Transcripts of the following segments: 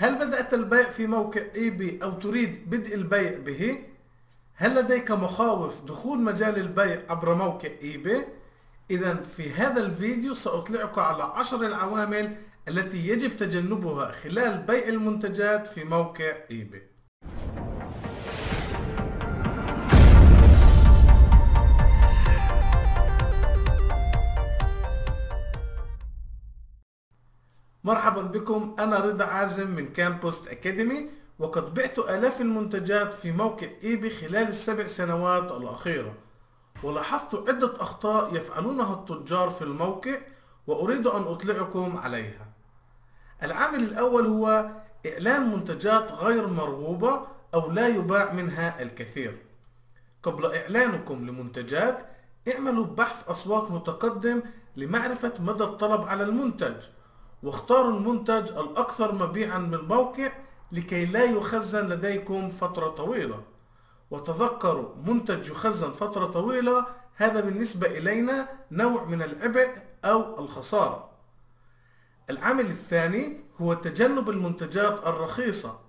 هل بدأت البيع في موقع إيبي أو تريد بدء البيع به؟ هل لديك مخاوف دخول مجال البيع عبر موقع إيبي؟ إذا في هذا الفيديو سأطلعك على عشر العوامل التي يجب تجنبها خلال بيع المنتجات في موقع إيبي مرحبا بكم. أنا رضا عازم من كامبوست أكاديمي وقد بعت آلاف المنتجات في موقع إيبي خلال السبع سنوات الأخيرة. ولاحظت عدة أخطاء يفعلونها التجار في الموقع وأريد أن أطلعكم عليها. العامل الأول هو إعلان منتجات غير مرغوبة أو لا يباع منها الكثير. قبل إعلانكم لمنتجات اعملوا بحث أسواق متقدم لمعرفة مدى الطلب على المنتج. واختاروا المنتج الأكثر مبيعا من الموقع لكي لا يخزن لديكم فترة طويلة. وتذكروا منتج يخزن فترة طويلة هذا بالنسبة إلينا نوع من العبء أو الخسارة. العامل الثاني هو تجنب المنتجات الرخيصة.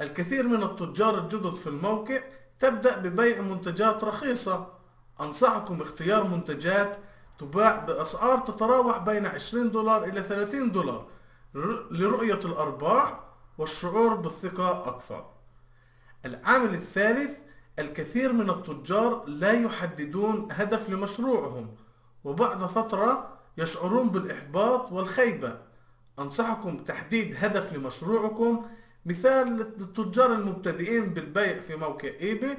الكثير من التجار الجدد في الموقع تبدأ ببيع منتجات رخيصة. أنصحكم اختيار منتجات تباع بأسعار تتراوح بين 20 دولار إلى 30 دولار لرؤية الأرباح والشعور بالثقة أكثر. العامل الثالث الكثير من التجار لا يحددون هدف لمشروعهم وبعد فترة يشعرون بالإحباط والخيبة. أنصحكم تحديد هدف لمشروعكم. مثال للتجار المبتدئين بالبيع في موقع إيباي.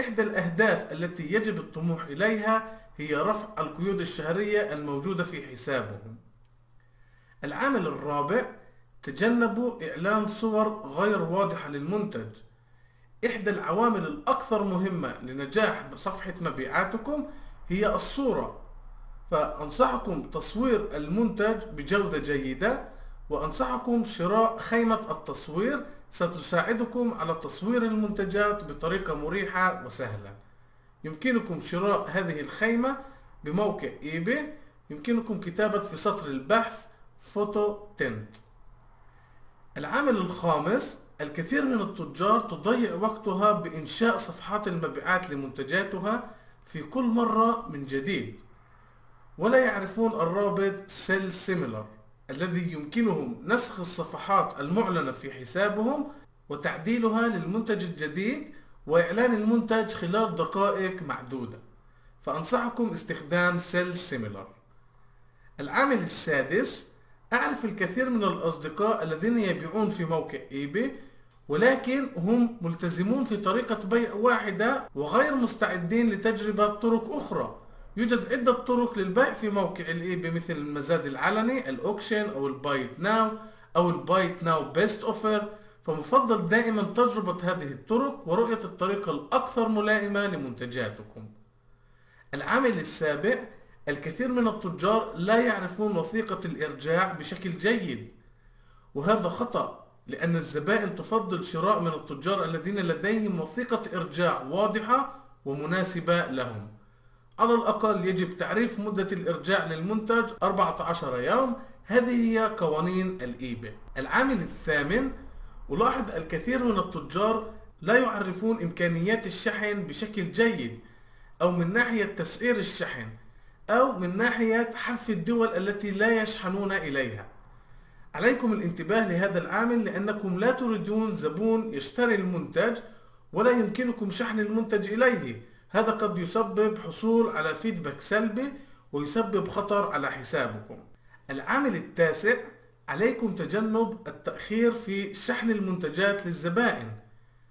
إحدى الأهداف التي يجب الطموح إليها هي رفع القيود الشهرية الموجودة في حسابهم. العامل الرابع تجنبوا إعلان صور غير واضحة للمنتج. إحدى العوامل الأكثر مهمة لنجاح صفحة مبيعاتكم هي الصورة. فأنصحكم تصوير المنتج بجودة جيدة وأنصحكم شراء خيمة التصوير ستساعدكم على تصوير المنتجات بطريقة مريحة وسهلة. يمكنكم شراء هذه الخيمة بموقع eBay. يمكنكم كتابة في سطر البحث photo tent. العامل الخامس الكثير من التجار تضيع وقتها بإنشاء صفحات المبيعات لمنتجاتها في كل مرة من جديد. ولا يعرفون الرابط Sell Similar الذي يمكنهم نسخ الصفحات المعلنة في حسابهم وتعديلها للمنتج الجديد وإعلان المنتج خلال دقائق معدودة. فأنصحكم استخدام Sell Similar العامل السادس أعرف الكثير من الأصدقاء الذين يبيعون في موقع eBay ولكن هم ملتزمون في طريقة بيع واحدة وغير مستعدين لتجربة طرق أخرى. يوجد عدة طرق للبيع في موقع ال eBay مثل المزاد العلني ال auction أو ال Buy It Now أو ال Buy It Now Best Offer. فمفضل دائما تجربة هذه الطرق ورؤية الطريقة الأكثر ملائمة لمنتجاتكم. العامل السابع الكثير من التجار لا يعرفون وثيقة الإرجاع بشكل جيد. وهذا خطأ لأن الزبائن تفضل شراء من التجار الذين لديهم وثيقة إرجاع واضحة ومناسبة لهم. على الأقل يجب تعريف مدة الإرجاع للمنتج 14 يوم. هذه هي قوانين الإيباي العامل الثامن ألاحظ الكثير من التجار لا يعرفون إمكانيات الشحن بشكل جيد أو من ناحية تسعير الشحن أو من ناحية حذف الدول التي لا يشحنون إليها. عليكم الانتباه لهذا العامل لأنكم لا تريدون زبون يشتري المنتج ولا يمكنكم شحن المنتج إليه. هذا قد يسبب حصول على فيدباك سلبي ويسبب خطر على حسابكم. العامل التاسع عليكم تجنب التأخير في شحن المنتجات للزبائن.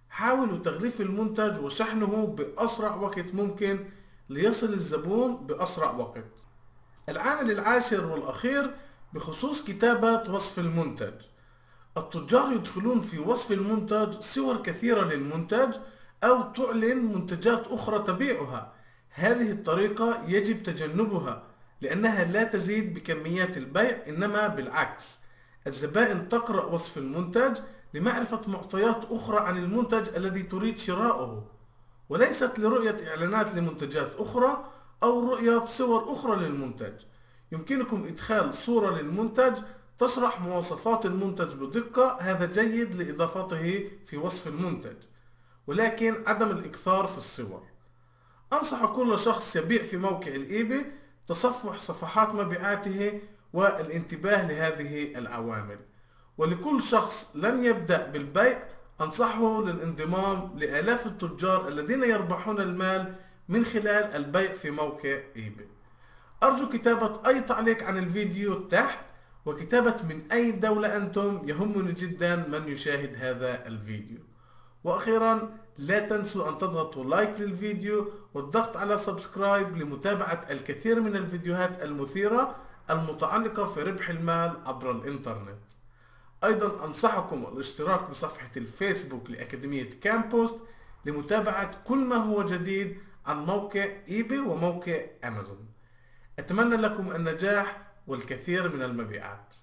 حاولوا تغليف المنتج وشحنه بأسرع وقت ممكن ليصل الزبون بأسرع وقت. العامل العاشر والأخير بخصوص كتابة وصف المنتج. التجار يدخلون في وصف المنتج صور كثيرة للمنتج أو تعلن منتجات أخرى تبيعها. هذه الطريقة يجب تجنبها لأنها لا تزيد بكميات البيع إنما بالعكس. الزبائن تقرأ وصف المنتج لمعرفة معطيات أخرى عن المنتج الذي تريد شراؤه. وليست لرؤية إعلانات لمنتجات أخرى أو رؤية صور أخرى للمنتج. يمكنكم إدخال صورة للمنتج تشرح مواصفات المنتج بدقة هذا جيد لإضافته في وصف المنتج. ولكن عدم الإكثار في الصور. أنصح كل شخص يبيع في موقع ال eBay تصفح صفحات مبيعاته والانتباه لهذه العوامل. ولكل شخص لم يبدأ بالبيع أنصحه للانضمام لآلاف التجار الذين يربحون المال من خلال البيع في موقع eBay. أرجو كتابة أي تعليق عن الفيديو تحت وكتابة من أي دولة أنتم يهمني جدا من يشاهد هذا الفيديو. وأخيرا لا تنسوا أن تضغطوا like للفيديو والضغط على subscribe لمتابعة الكثير من الفيديوهات المثيرة المتعلقة في ربح المال عبر الإنترنت. أيضا أنصحكم الاشتراك بصفحة الفيسبوك لأكاديمية كامبوست لمتابعة كل ما هو جديد عن موقع eBay وموقع أمازون. أتمنى لكم النجاح والكثير من المبيعات.